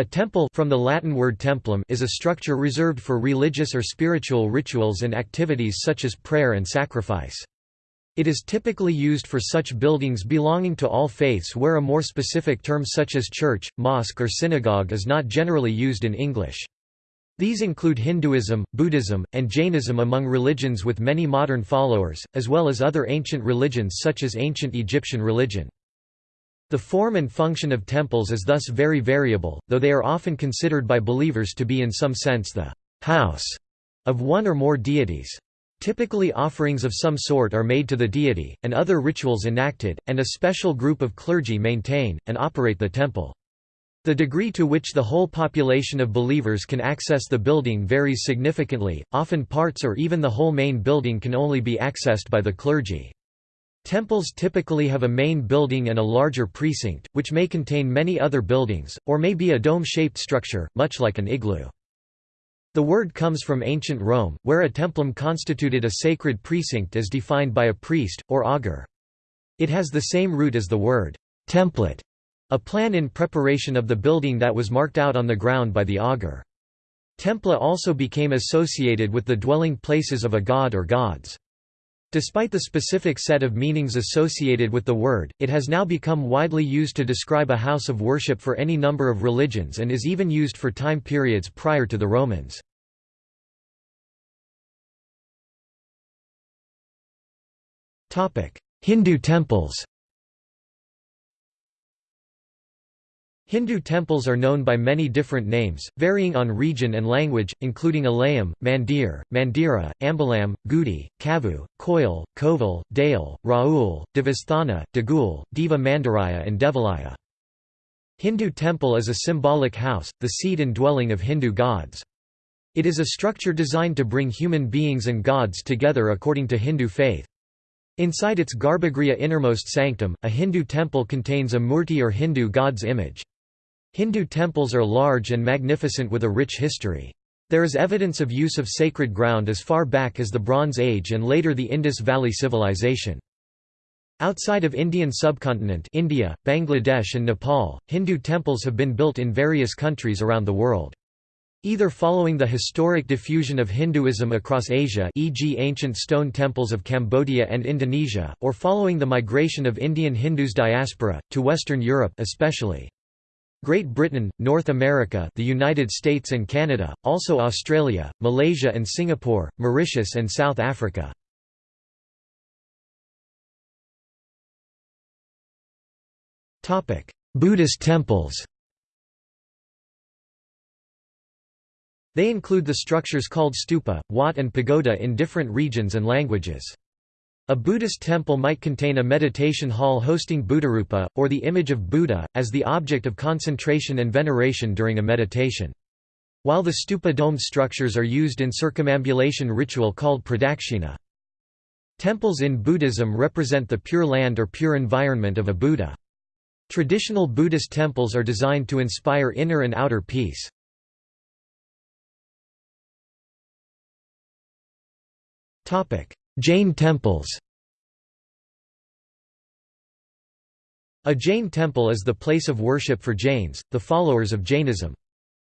A temple from the Latin word templum is a structure reserved for religious or spiritual rituals and activities such as prayer and sacrifice. It is typically used for such buildings belonging to all faiths where a more specific term such as church, mosque or synagogue is not generally used in English. These include Hinduism, Buddhism, and Jainism among religions with many modern followers, as well as other ancient religions such as ancient Egyptian religion. The form and function of temples is thus very variable, though they are often considered by believers to be in some sense the house of one or more deities. Typically offerings of some sort are made to the deity, and other rituals enacted, and a special group of clergy maintain, and operate the temple. The degree to which the whole population of believers can access the building varies significantly, often parts or even the whole main building can only be accessed by the clergy. Temples typically have a main building and a larger precinct, which may contain many other buildings, or may be a dome-shaped structure, much like an igloo. The word comes from ancient Rome, where a templum constituted a sacred precinct as defined by a priest, or augur. It has the same root as the word template, a plan in preparation of the building that was marked out on the ground by the augur. Templa also became associated with the dwelling places of a god or gods. Despite the specific set of meanings associated with the word, it has now become widely used to describe a house of worship for any number of religions and is even used for time periods prior to the Romans. Hindu temples Hindu temples are known by many different names, varying on region and language, including Alayam, Mandir, Mandira, Ambalam, Gudi, Kavu, Koil, Kovil, Dale, Raul, Devasthana, Degul, Deva Mandiraya and Devalaya. Hindu temple is a symbolic house, the seat and dwelling of Hindu gods. It is a structure designed to bring human beings and gods together according to Hindu faith. Inside its Garbhagriha innermost sanctum, a Hindu temple contains a murti or Hindu god's image. Hindu temples are large and magnificent with a rich history. There is evidence of use of sacred ground as far back as the Bronze Age and later the Indus Valley Civilization. Outside of Indian subcontinent India, Bangladesh and Nepal, Hindu temples have been built in various countries around the world. Either following the historic diffusion of Hinduism across Asia e.g. ancient stone temples of Cambodia and Indonesia, or following the migration of Indian Hindus diaspora, to Western Europe especially. Great Britain, North America the United States and Canada, also Australia, Malaysia and Singapore, Mauritius and South Africa. Buddhist temples They include the structures called stupa, wat and pagoda in different regions and languages. A Buddhist temple might contain a meditation hall hosting Buddharupa, or the image of Buddha, as the object of concentration and veneration during a meditation. While the stupa domed structures are used in circumambulation ritual called pradakshina. Temples in Buddhism represent the pure land or pure environment of a Buddha. Traditional Buddhist temples are designed to inspire inner and outer peace. Jain temples A Jain temple is the place of worship for Jains, the followers of Jainism.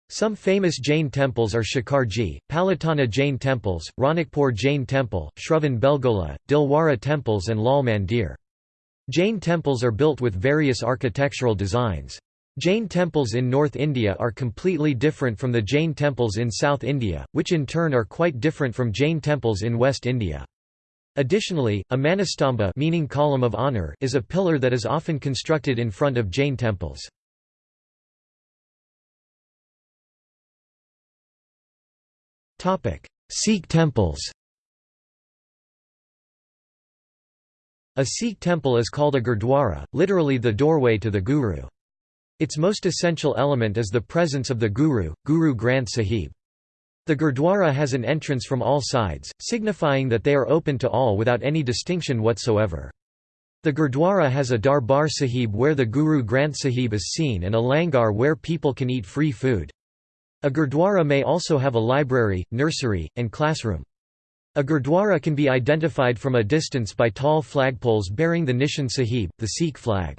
Some famous Jain temples are Shikharji, Palitana Jain temples, Ranakpur Jain temple, Shravan Belgola, Dilwara temples and Lal Mandir. Jain temples are built with various architectural designs. Jain temples in North India are completely different from the Jain temples in South India, which in turn are quite different from Jain temples in West India. Additionally, a manastambha meaning column of honor is a pillar that is often constructed in front of Jain temples. Sikh temples A Sikh temple is called a gurdwara, literally the doorway to the Guru. Its most essential element is the presence of the Guru, Guru Granth Sahib. The Gurdwara has an entrance from all sides, signifying that they are open to all without any distinction whatsoever. The Gurdwara has a Darbar Sahib where the Guru Granth Sahib is seen and a langar where people can eat free food. A Gurdwara may also have a library, nursery, and classroom. A Gurdwara can be identified from a distance by tall flagpoles bearing the Nishan Sahib, the Sikh flag.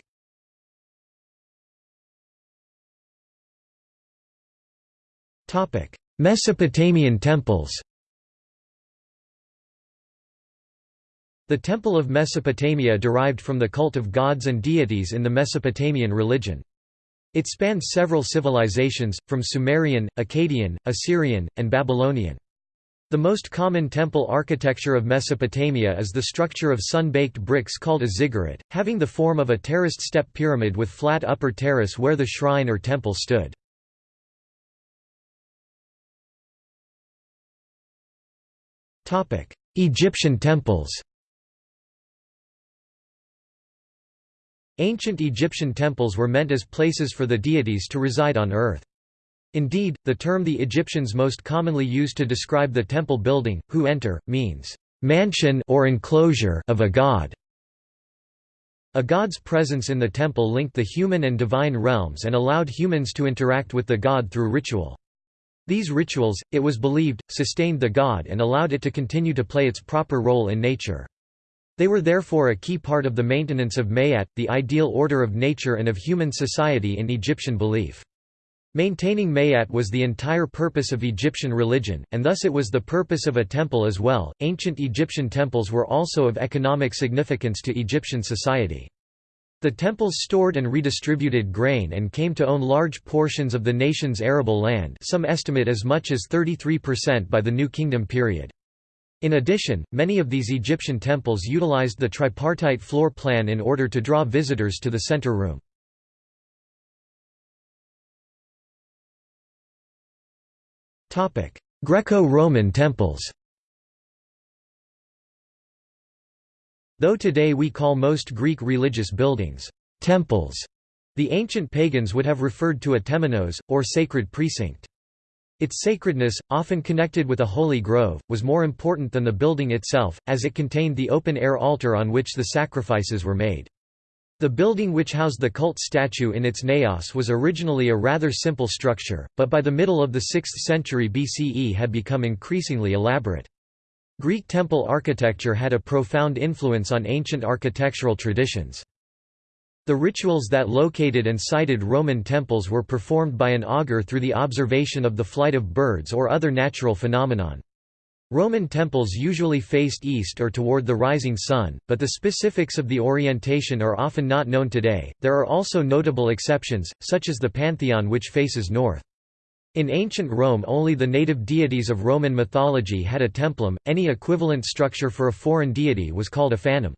Mesopotamian temples The Temple of Mesopotamia derived from the cult of gods and deities in the Mesopotamian religion. It spanned several civilizations, from Sumerian, Akkadian, Assyrian, and Babylonian. The most common temple architecture of Mesopotamia is the structure of sun-baked bricks called a ziggurat, having the form of a terraced step pyramid with flat upper terrace where the shrine or temple stood. Egyptian temples Ancient Egyptian temples were meant as places for the deities to reside on earth. Indeed, the term the Egyptians most commonly used to describe the temple building, who enter, means, "...mansion or enclosure of a god." A god's presence in the temple linked the human and divine realms and allowed humans to interact with the god through ritual. These rituals, it was believed, sustained the god and allowed it to continue to play its proper role in nature. They were therefore a key part of the maintenance of Maat, the ideal order of nature and of human society in Egyptian belief. Maintaining Maat was the entire purpose of Egyptian religion, and thus it was the purpose of a temple as well. Ancient Egyptian temples were also of economic significance to Egyptian society. The temples stored and redistributed grain and came to own large portions of the nation's arable land some estimate as much as 33% by the New Kingdom period. In addition, many of these Egyptian temples utilized the tripartite floor plan in order to draw visitors to the center room. Greco-Roman temples Though today we call most Greek religious buildings, temples, the ancient pagans would have referred to a temenos, or sacred precinct. Its sacredness, often connected with a holy grove, was more important than the building itself, as it contained the open-air altar on which the sacrifices were made. The building which housed the cult statue in its naos was originally a rather simple structure, but by the middle of the 6th century BCE had become increasingly elaborate. Greek temple architecture had a profound influence on ancient architectural traditions. The rituals that located and sited Roman temples were performed by an augur through the observation of the flight of birds or other natural phenomenon. Roman temples usually faced east or toward the rising sun, but the specifics of the orientation are often not known today. There are also notable exceptions, such as the Pantheon which faces north. In ancient Rome only the native deities of Roman mythology had a templum, any equivalent structure for a foreign deity was called a fanum.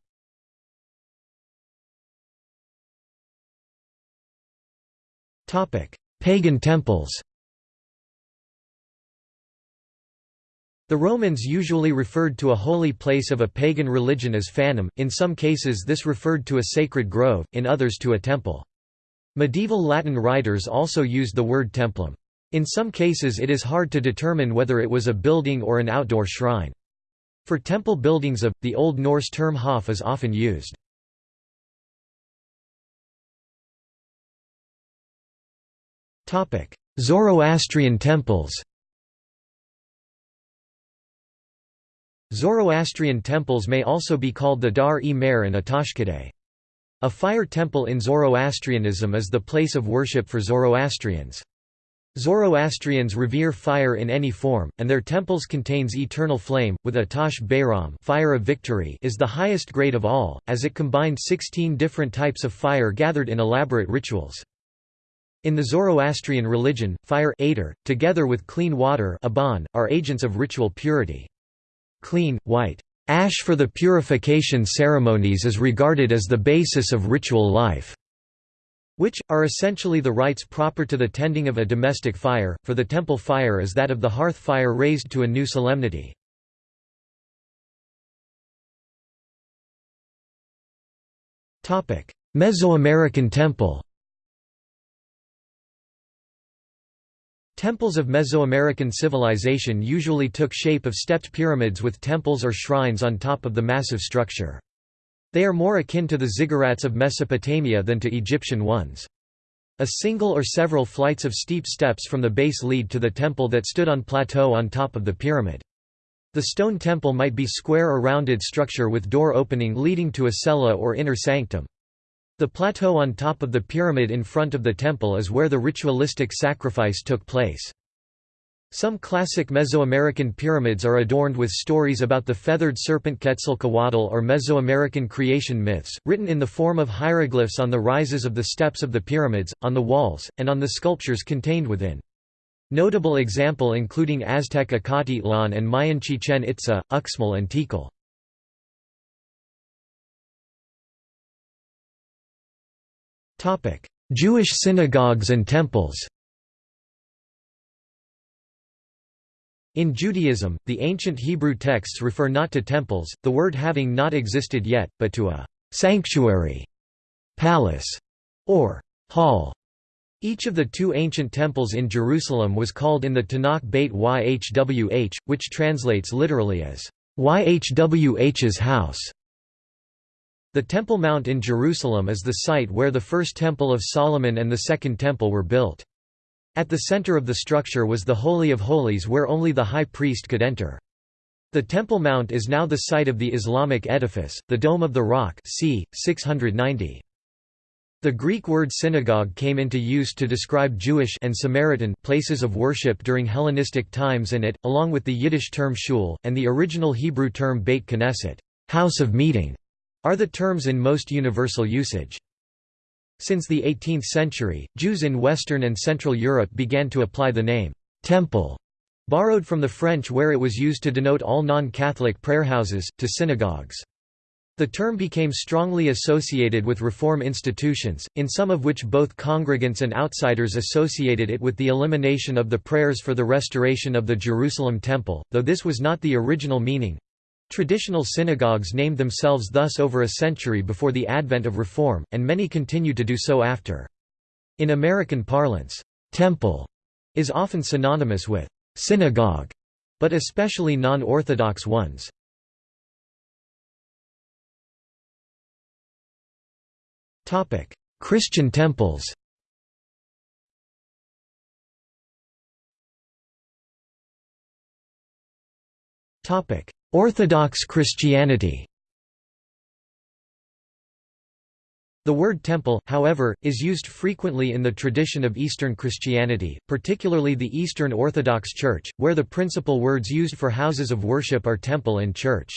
Pagan temples The Romans usually referred to a holy place of a pagan religion as fanum, in some cases this referred to a sacred grove, in others to a temple. Medieval Latin writers also used the word templum. In some cases it is hard to determine whether it was a building or an outdoor shrine. For temple buildings of, the Old Norse term hof is often used. Zoroastrian temples Zoroastrian temples may also be called the Dar-e-Mehr and Atashkadeh. A fire temple in Zoroastrianism is the place of worship for Zoroastrians. Zoroastrians revere fire in any form, and their temples contains eternal flame, with Atash Behram fire of victory is the highest grade of all, as it combined 16 different types of fire gathered in elaborate rituals. In the Zoroastrian religion, fire atar, together with clean water aban, are agents of ritual purity. Clean, white ash for the purification ceremonies is regarded as the basis of ritual life which, are essentially the rites proper to the tending of a domestic fire, for the temple fire is that of the hearth fire raised to a new solemnity. Mesoamerican temple Temples of Mesoamerican civilization usually took shape of stepped pyramids with temples or shrines on top of the massive structure. They are more akin to the ziggurats of Mesopotamia than to Egyptian ones. A single or several flights of steep steps from the base lead to the temple that stood on plateau on top of the pyramid. The stone temple might be square or rounded structure with door opening leading to a cella or inner sanctum. The plateau on top of the pyramid in front of the temple is where the ritualistic sacrifice took place. Some classic Mesoamerican pyramids are adorned with stories about the feathered serpent Quetzalcoatl or Mesoamerican creation myths, written in the form of hieroglyphs on the rises of the steps of the pyramids, on the walls, and on the sculptures contained within. Notable example including Aztec Acatitlan and Mayan Chichen Itza, Uxmal and Tikal. Jewish synagogues and temples In Judaism, the ancient Hebrew texts refer not to temples, the word having not existed yet, but to a sanctuary, palace, or hall. Each of the two ancient temples in Jerusalem was called in the Tanakh Beit Yhwh, which translates literally as Yhwh's house. The Temple Mount in Jerusalem is the site where the first Temple of Solomon and the Second Temple were built. At the center of the structure was the Holy of Holies where only the high priest could enter. The Temple Mount is now the site of the Islamic edifice, the Dome of the Rock c. 690. The Greek word synagogue came into use to describe Jewish and Samaritan places of worship during Hellenistic times and it, along with the Yiddish term shul, and the original Hebrew term Beit Knesset house of meeting", are the terms in most universal usage. Since the 18th century, Jews in Western and Central Europe began to apply the name, temple, borrowed from the French where it was used to denote all non-Catholic prayerhouses, to synagogues. The term became strongly associated with Reform institutions, in some of which both congregants and outsiders associated it with the elimination of the prayers for the restoration of the Jerusalem Temple, though this was not the original meaning. Traditional synagogues named themselves thus over a century before the advent of Reform, and many continue to do so after. In American parlance, temple is often synonymous with synagogue, but especially non-Orthodox ones. Christian temples Topic: Orthodox Christianity The word temple, however, is used frequently in the tradition of Eastern Christianity, particularly the Eastern Orthodox Church, where the principal words used for houses of worship are temple and church.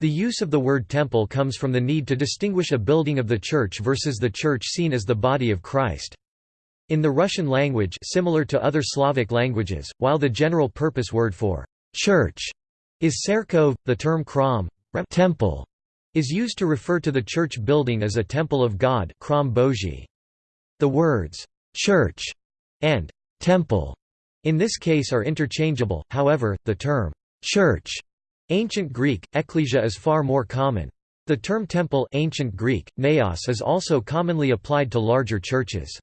The use of the word temple comes from the need to distinguish a building of the church versus the church seen as the body of Christ. In the Russian language similar to other Slavic languages, while the general purpose word for church is Cerkov, the term khram temple is used to refer to the church building as a temple of God The words «church» and «temple» in this case are interchangeable, however, the term «church» ancient Greek, ekklesia is far more common. The term temple ancient Greek, naos is also commonly applied to larger churches.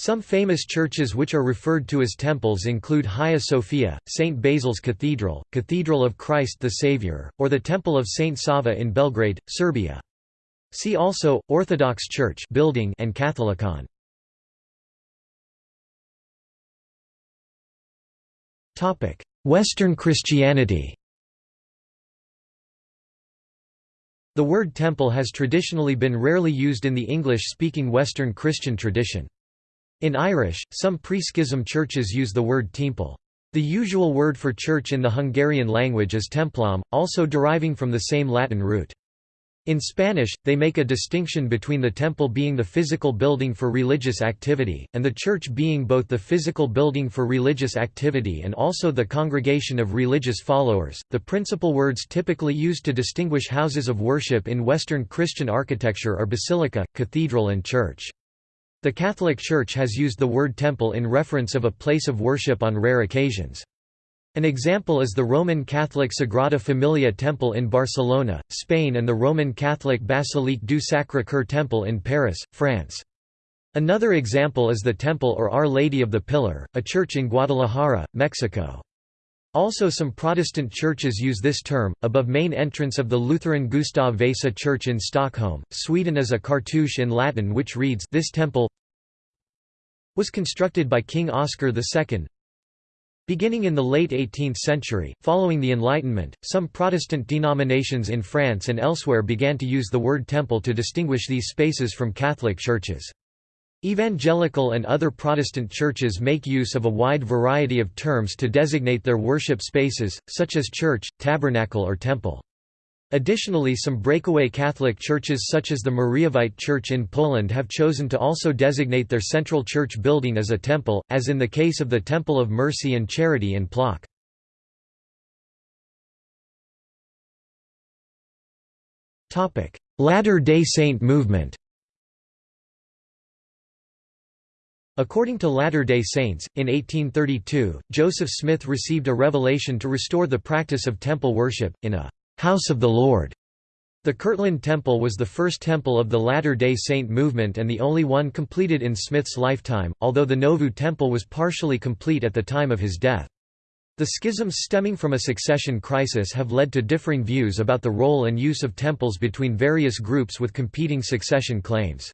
Some famous churches which are referred to as temples include Hagia Sophia, St. Basil's Cathedral, Cathedral of Christ the Saviour, or the Temple of St. Sava in Belgrade, Serbia. See also, Orthodox Church building and Catholicon. Western Christianity The word temple has traditionally been rarely used in the English-speaking Western Christian tradition. In Irish, some pre-schism churches use the word temple. The usual word for church in the Hungarian language is templom, also deriving from the same Latin root. In Spanish, they make a distinction between the temple being the physical building for religious activity, and the church being both the physical building for religious activity and also the congregation of religious followers. The principal words typically used to distinguish houses of worship in Western Christian architecture are basilica, cathedral, and church. The Catholic Church has used the word temple in reference of a place of worship on rare occasions. An example is the Roman Catholic Sagrada Familia Temple in Barcelona, Spain and the Roman Catholic Basilique du Sacré-Cœur Temple in Paris, France. Another example is the Temple or Our Lady of the Pillar, a church in Guadalajara, Mexico. Also some Protestant churches use this term, above main entrance of the Lutheran Gustav Vasa Church in Stockholm, Sweden is a cartouche in Latin which reads this temple was constructed by King Oscar II. Beginning in the late 18th century, following the Enlightenment, some Protestant denominations in France and elsewhere began to use the word temple to distinguish these spaces from Catholic churches. Evangelical and other Protestant churches make use of a wide variety of terms to designate their worship spaces, such as church, tabernacle or temple. Additionally some breakaway Catholic churches such as the Mariavite Church in Poland have chosen to also designate their central church building as a temple, as in the case of the Temple of Mercy and Charity in Plock. Latter-day Saint movement According to Latter-day Saints, in 1832, Joseph Smith received a revelation to restore the practice of temple worship, in a «House of the Lord». The Kirtland Temple was the first temple of the Latter-day Saint movement and the only one completed in Smith's lifetime, although the Nauvoo Temple was partially complete at the time of his death. The schisms stemming from a succession crisis have led to differing views about the role and use of temples between various groups with competing succession claims.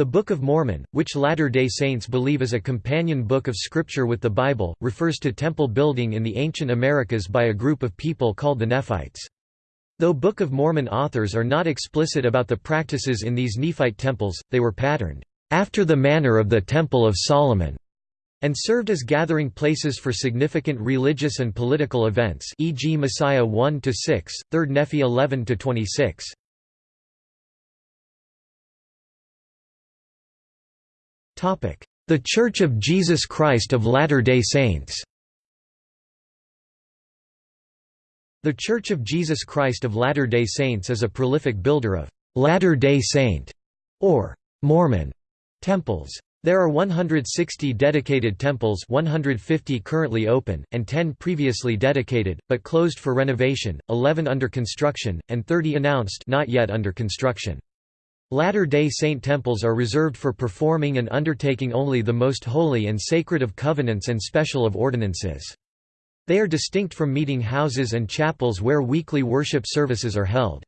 The Book of Mormon, which Latter-day Saints believe is a companion book of scripture with the Bible, refers to temple building in the ancient Americas by a group of people called the Nephites. Though Book of Mormon authors are not explicit about the practices in these Nephite temples, they were patterned, "...after the manner of the Temple of Solomon." and served as gathering places for significant religious and political events e.g. Mosiah 1–6, 3 Nephi 11–26. The Church of Jesus Christ of Latter-day Saints The Church of Jesus Christ of Latter-day Saints is a prolific builder of «Latter-day Saint» or «Mormon» temples. There are 160 dedicated temples 150 currently open, and 10 previously dedicated, but closed for renovation, 11 under construction, and 30 announced not yet under construction. Latter-day Saint temples are reserved for performing and undertaking only the most holy and sacred of covenants and special of ordinances. They are distinct from meeting houses and chapels where weekly worship services are held.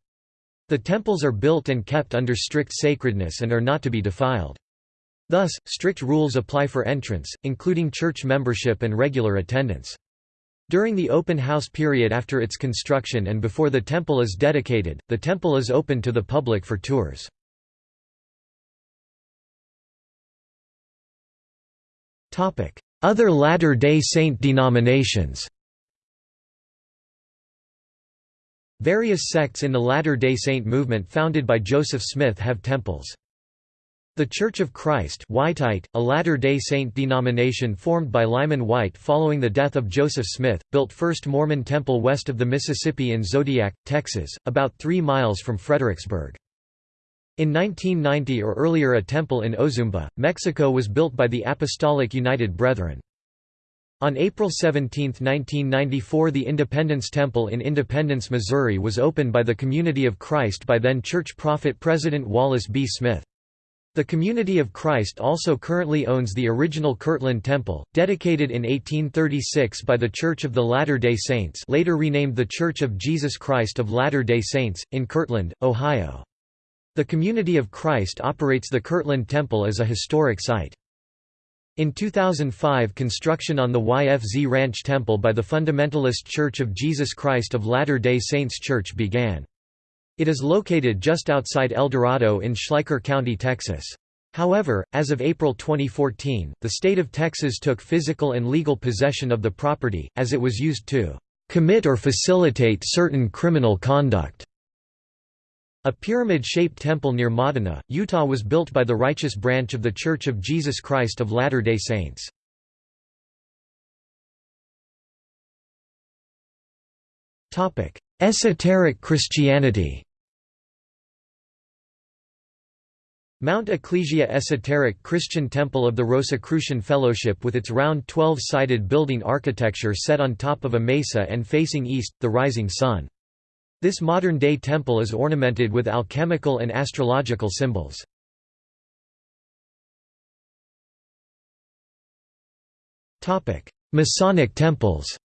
The temples are built and kept under strict sacredness and are not to be defiled. Thus, strict rules apply for entrance, including church membership and regular attendance. During the open house period after its construction and before the temple is dedicated, the temple is open to the public for tours. Other Latter-day Saint denominations Various sects in the Latter-day Saint movement founded by Joseph Smith have temples. The Church of Christ Wightite, a Latter-day Saint denomination formed by Lyman Wight following the death of Joseph Smith, built First Mormon Temple west of the Mississippi in Zodiac, Texas, about three miles from Fredericksburg. In 1990 or earlier a temple in Ozumba, Mexico was built by the Apostolic United Brethren. On April 17, 1994 the Independence Temple in Independence, Missouri was opened by the Community of Christ by then church prophet President Wallace B. Smith. The Community of Christ also currently owns the original Kirtland Temple, dedicated in 1836 by the Church of the Latter-day Saints later renamed the Church of Jesus Christ of Latter-day Saints, in Kirtland, Ohio. The Community of Christ operates the Kirtland Temple as a historic site. In 2005 construction on the YFZ Ranch Temple by the Fundamentalist Church of Jesus Christ of Latter-day Saints Church began. It is located just outside El Dorado in Schleicher County, Texas. However, as of April 2014, the state of Texas took physical and legal possession of the property, as it was used to commit or facilitate certain criminal conduct. A pyramid-shaped temple near Modena, Utah was built by the Righteous Branch of The Church of Jesus Christ of Latter-day Saints. Esoteric Christianity Mount Ecclesia Esoteric Christian Temple of the Rosicrucian Fellowship with its round 12-sided building architecture set on top of a mesa and facing east, the rising sun. This modern-day temple is ornamented with alchemical and astrological symbols. Masonic temples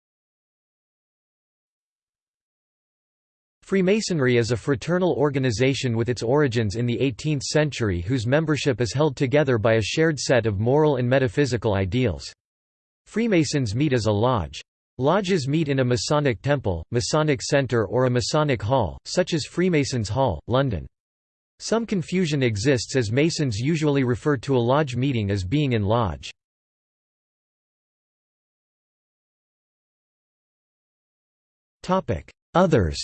Freemasonry is a fraternal organization with its origins in the 18th century whose membership is held together by a shared set of moral and metaphysical ideals. Freemasons meet as a lodge. Lodges meet in a Masonic temple, Masonic center or a Masonic hall, such as Freemasons Hall, London. Some confusion exists as Masons usually refer to a lodge meeting as being in lodge. Others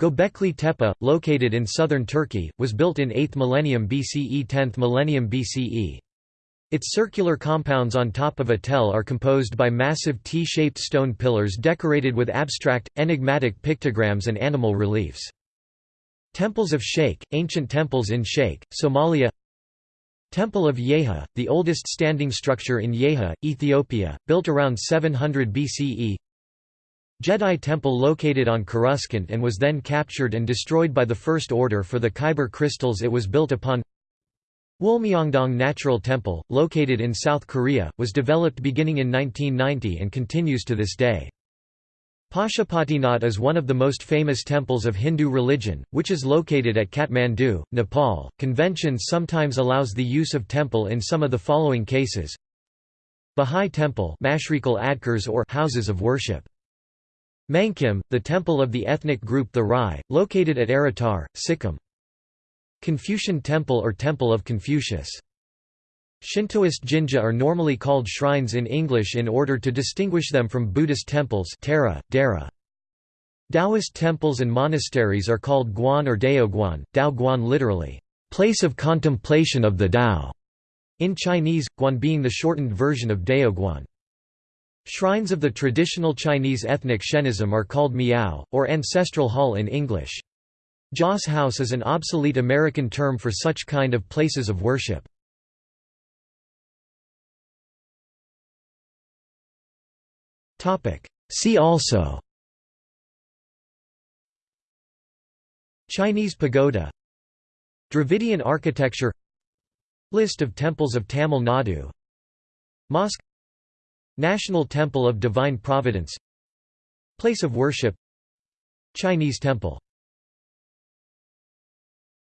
Göbekli Tepe, located in southern Turkey, was built in 8th millennium BCE 10th millennium BCE. Its circular compounds on top of a tell are composed by massive T-shaped stone pillars decorated with abstract, enigmatic pictograms and animal reliefs. Temples of Sheikh, ancient temples in Sheikh, Somalia. Temple of Yeha, the oldest standing structure in Yeha, Ethiopia, built around 700 BCE Jedi Temple located on Coruscant and was then captured and destroyed by the First Order for the Kyber crystals it was built upon Wolmyongdong Natural Temple, located in South Korea, was developed beginning in 1990 and continues to this day. Pashupatinath is one of the most famous temples of Hindu religion, which is located at Kathmandu, Nepal. Conventions sometimes allows the use of temple in some of the following cases. Bahá'í Temple or houses of worship. Mangkhim, the temple of the ethnic group the Rai, located at Aritar, Sikkim. Confucian Temple or Temple of Confucius. Shintoist jinja are normally called shrines in English in order to distinguish them from Buddhist temples Tara, Dara. Taoist temples and monasteries are called guan or daoguan, dao guan literally, place of contemplation of the Tao, in Chinese, guan being the shortened version of daoguan. Shrines of the traditional Chinese ethnic Shenism are called miao, or ancestral hall in English. Joss house is an obsolete American term for such kind of places of worship. See also Chinese pagoda Dravidian architecture List of temples of Tamil Nadu Mosque National Temple of Divine Providence Place of worship Chinese temple